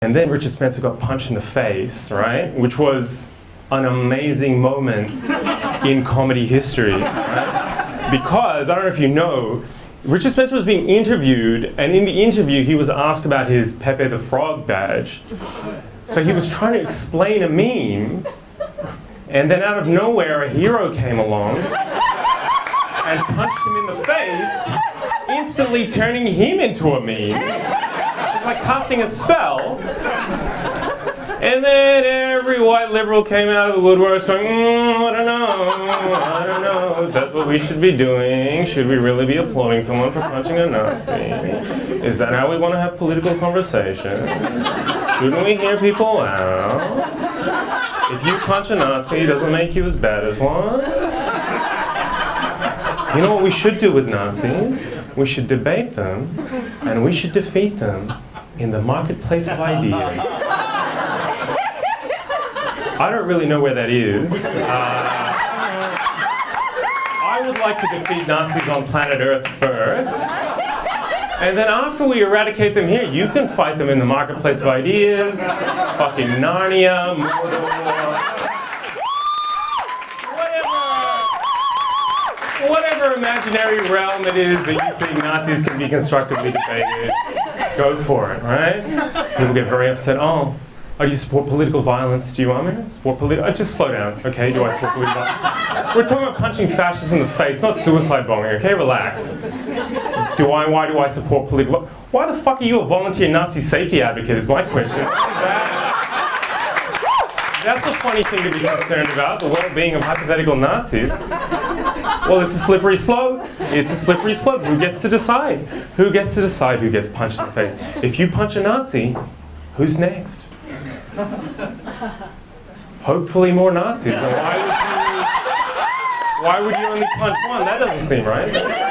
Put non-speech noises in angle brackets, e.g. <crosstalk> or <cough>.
And then Richard Spencer got punched in the face, right? Which was an amazing moment <laughs> in comedy history. Right? Because, I don't know if you know, Richard Spencer was being interviewed, and in the interview, he was asked about his Pepe the Frog badge. So he was trying to explain a meme, and then out of nowhere, a hero came along and punched him in the face, instantly turning him into a meme like casting a spell. And then every white liberal came out of the woodworks going, mm, I don't know, I don't know if that's what we should be doing. Should we really be applauding someone for punching a Nazi? Is that how we want to have political conversation? Shouldn't we hear people out? If you punch a Nazi, it doesn't make you as bad as one. You know what we should do with Nazis? We should debate them, and we should defeat them in the marketplace of ideas. <laughs> I don't really know where that is. Uh, I would like to defeat Nazis on planet Earth first. And then after we eradicate them here, you can fight them in the marketplace of ideas, fucking Narnia, Mordor, whatever imaginary realm it is that you think Nazis can be constructively debated. Go for it, right? People get very upset. Oh, oh, do you support political violence? Do you want me to support political? Oh, uh, just slow down, okay? Do I support political violence? We're talking about punching fascists in the face, not suicide bombing, okay? Relax. Do I, why do I support political Why the fuck are you a volunteer Nazi safety advocate is my question. That's a funny thing to be concerned about, the well-being of hypothetical Nazis. Well, it's a slippery slope. It's a slippery slope. Who gets to decide? Who gets to decide who gets punched in the face? If you punch a Nazi, who's next? Hopefully more Nazis. Why would, you, why would you only punch one? That doesn't seem right.